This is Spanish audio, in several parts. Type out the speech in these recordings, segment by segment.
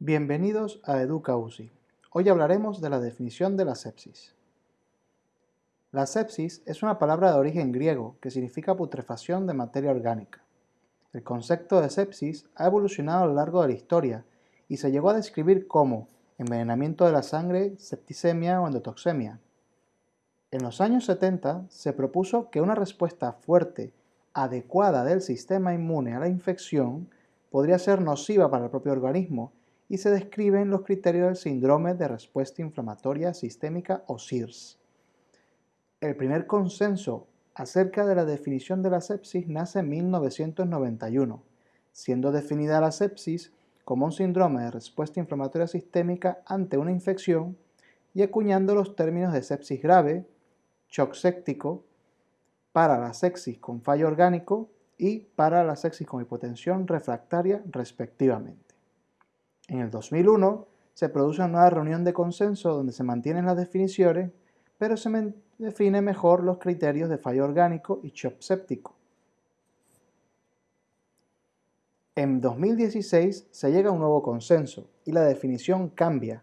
Bienvenidos a Educa UCI. Hoy hablaremos de la definición de la sepsis. La sepsis es una palabra de origen griego que significa putrefacción de materia orgánica. El concepto de sepsis ha evolucionado a lo largo de la historia y se llegó a describir como envenenamiento de la sangre, septicemia o endotoxemia. En los años 70 se propuso que una respuesta fuerte, adecuada del sistema inmune a la infección podría ser nociva para el propio organismo y se describen los criterios del síndrome de respuesta inflamatoria sistémica o SIRS. El primer consenso acerca de la definición de la sepsis nace en 1991, siendo definida la sepsis como un síndrome de respuesta inflamatoria sistémica ante una infección y acuñando los términos de sepsis grave, shock séptico, para la sepsis con fallo orgánico y para la sepsis con hipotensión refractaria respectivamente. En el 2001 se produce una nueva reunión de consenso donde se mantienen las definiciones, pero se define mejor los criterios de fallo orgánico y shock séptico. En 2016 se llega a un nuevo consenso y la definición cambia,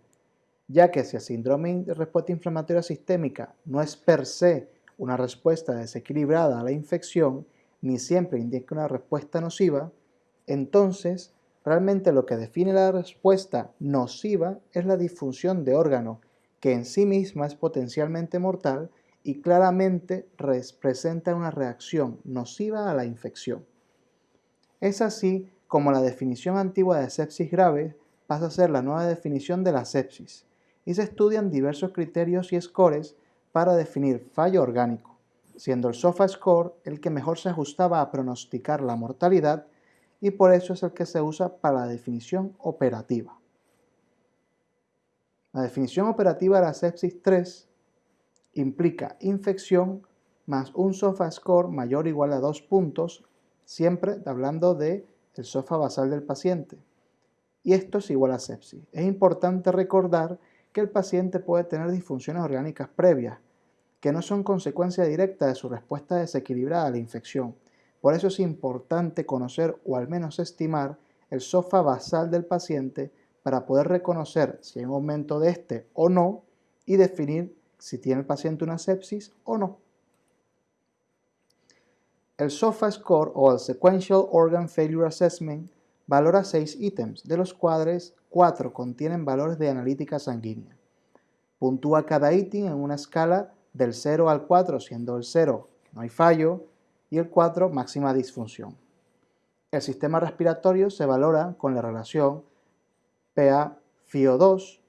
ya que si el síndrome de respuesta inflamatoria sistémica no es per se una respuesta desequilibrada a la infección, ni siempre indica una respuesta nociva, entonces Realmente lo que define la respuesta nociva es la disfunción de órgano, que en sí misma es potencialmente mortal y claramente representa una reacción nociva a la infección. Es así como la definición antigua de sepsis grave pasa a ser la nueva definición de la sepsis, y se estudian diversos criterios y scores para definir fallo orgánico, siendo el SOFA score el que mejor se ajustaba a pronosticar la mortalidad y por eso es el que se usa para la definición operativa. La definición operativa de la sepsis 3 implica infección más un SOFA score mayor o igual a 2 puntos, siempre hablando del el SOFA basal del paciente. Y esto es igual a sepsis. Es importante recordar que el paciente puede tener disfunciones orgánicas previas, que no son consecuencia directa de su respuesta desequilibrada a la infección, por eso es importante conocer o al menos estimar el SOFA basal del paciente para poder reconocer si hay un aumento de este o no y definir si tiene el paciente una sepsis o no. El SOFA Score o el Sequential Organ Failure Assessment valora seis ítems, de los cuales cuatro contienen valores de analítica sanguínea. Puntúa cada ítem en una escala del 0 al 4, siendo el 0 no hay fallo, y el 4 máxima disfunción. El sistema respiratorio se valora con la relación PA-FIO2,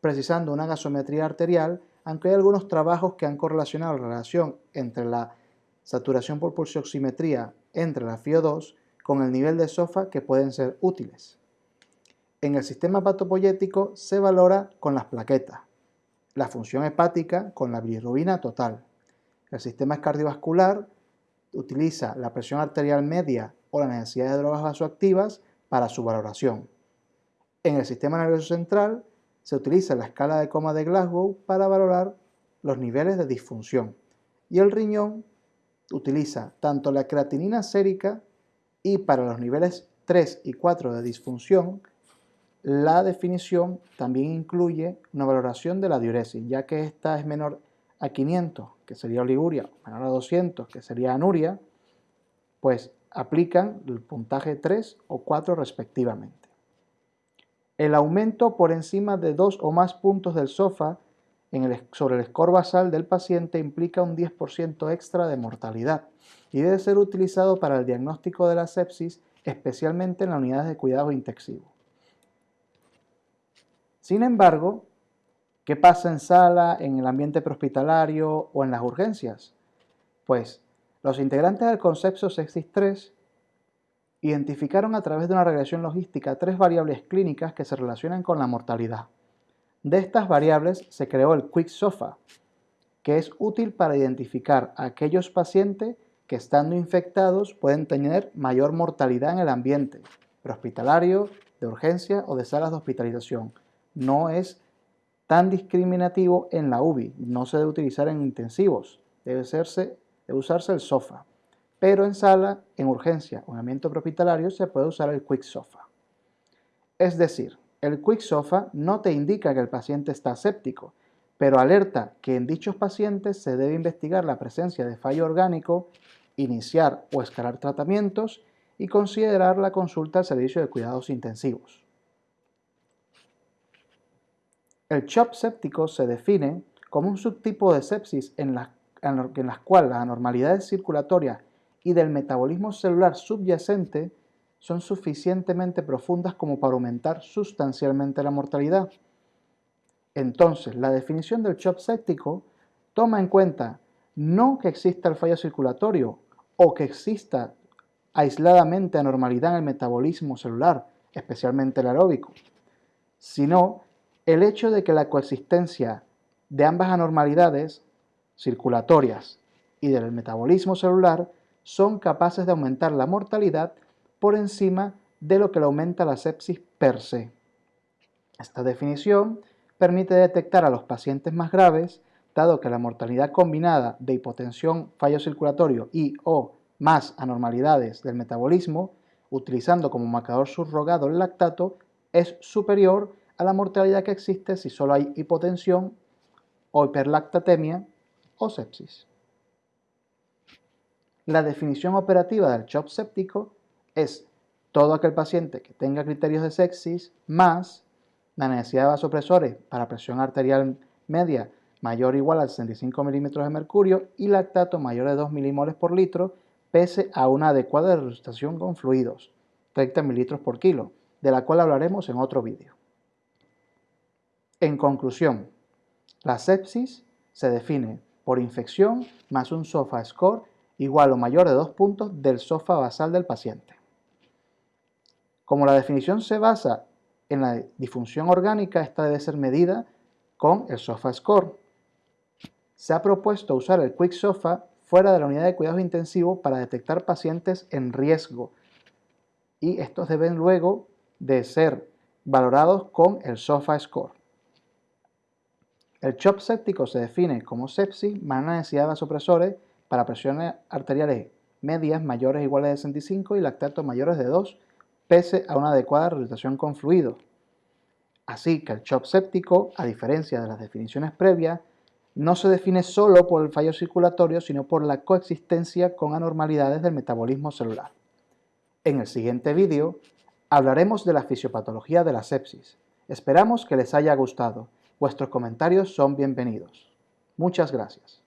precisando una gasometría arterial, aunque hay algunos trabajos que han correlacionado la relación entre la saturación por pulsioximetría entre la FIO2 con el nivel de SOFA que pueden ser útiles. En el sistema hepatopoyético se valora con las plaquetas, la función hepática con la bilirrubina total, el sistema cardiovascular utiliza la presión arterial media o la necesidad de drogas vasoactivas para su valoración. En el sistema nervioso central se utiliza la escala de coma de Glasgow para valorar los niveles de disfunción. Y el riñón utiliza tanto la creatinina sérica y para los niveles 3 y 4 de disfunción, la definición también incluye una valoración de la diuresis, ya que esta es menor a 500, que sería oliguria, menor a 200, que sería anuria, pues aplican el puntaje 3 o 4 respectivamente. El aumento por encima de dos o más puntos del SOFA sobre el score basal del paciente implica un 10% extra de mortalidad y debe ser utilizado para el diagnóstico de la sepsis, especialmente en las unidades de cuidado intensivo. Sin embargo, ¿Qué pasa en sala, en el ambiente prehospitalario o en las urgencias? Pues los integrantes del concepto Sexis 3 identificaron a través de una regresión logística tres variables clínicas que se relacionan con la mortalidad. De estas variables se creó el Quick SOFA, que es útil para identificar a aquellos pacientes que estando infectados pueden tener mayor mortalidad en el ambiente prehospitalario, de urgencia o de salas de hospitalización. No es tan discriminativo en la UBI, no se debe utilizar en intensivos, debe, usarse el SOFA. Pero en sala, en urgencia o en ambiente hospitalario se puede usar el Quick SOFA. Es decir, El Quick SOFA no te indica que el paciente está séptico, pero alerta que en dichos pacientes se debe investigar la presencia de fallo orgánico, iniciar o escalar tratamientos y considerar la consulta al servicio de cuidados intensivos. El CHOP séptico se define como un subtipo de sepsis en, la, en las cuales las anormalidades circulatorias y del metabolismo celular subyacente son suficientemente profundas como para aumentar sustancialmente la mortalidad. Entonces, la definición del CHOP séptico toma en cuenta no que exista el fallo circulatorio o que exista aisladamente anormalidad en el metabolismo celular, especialmente el aeróbico, sino el hecho de que la coexistencia de ambas anormalidades circulatorias y del metabolismo celular son capaces de aumentar la mortalidad por encima de lo que le aumenta la sepsis per se. Esta definición permite detectar a los pacientes más graves, dado que la mortalidad combinada de hipotensión, fallo circulatorio y o más anormalidades del metabolismo, utilizando como marcador subrogado el lactato, es superior a la mortalidad que existe si solo hay hipotensión o hiperlactatemia o sepsis. La definición operativa del CHOP séptico es todo aquel paciente que tenga criterios de sepsis más la necesidad de vasopresores para presión arterial media mayor o igual a 65 milímetros de mercurio y lactato mayor de 2 milimoles por litro pese a una adecuada resucitación con fluidos, 30 mililitros por kilo, de la cual hablaremos en otro vídeo. En conclusión, la sepsis se define por infección más un SOFA score igual o mayor de dos puntos del SOFA basal del paciente. Como la definición se basa en la disfunción orgánica, esta debe ser medida con el SOFA score. Se ha propuesto usar el Quick SOFA fuera de la unidad de cuidados intensivos para detectar pacientes en riesgo y estos deben luego de ser valorados con el SOFA score. El CHOP séptico se define como sepsis más la necesidad de vasopresores para presiones arteriales medias mayores o iguales de 65 y lactatos mayores de 2 pese a una adecuada resucitación con fluido. Así que el CHOP séptico, a diferencia de las definiciones previas, no se define solo por el fallo circulatorio, sino por la coexistencia con anormalidades del metabolismo celular. En el siguiente vídeo hablaremos de la fisiopatología de la sepsis. Esperamos que les haya gustado. Vuestros comentarios son bienvenidos. Muchas gracias.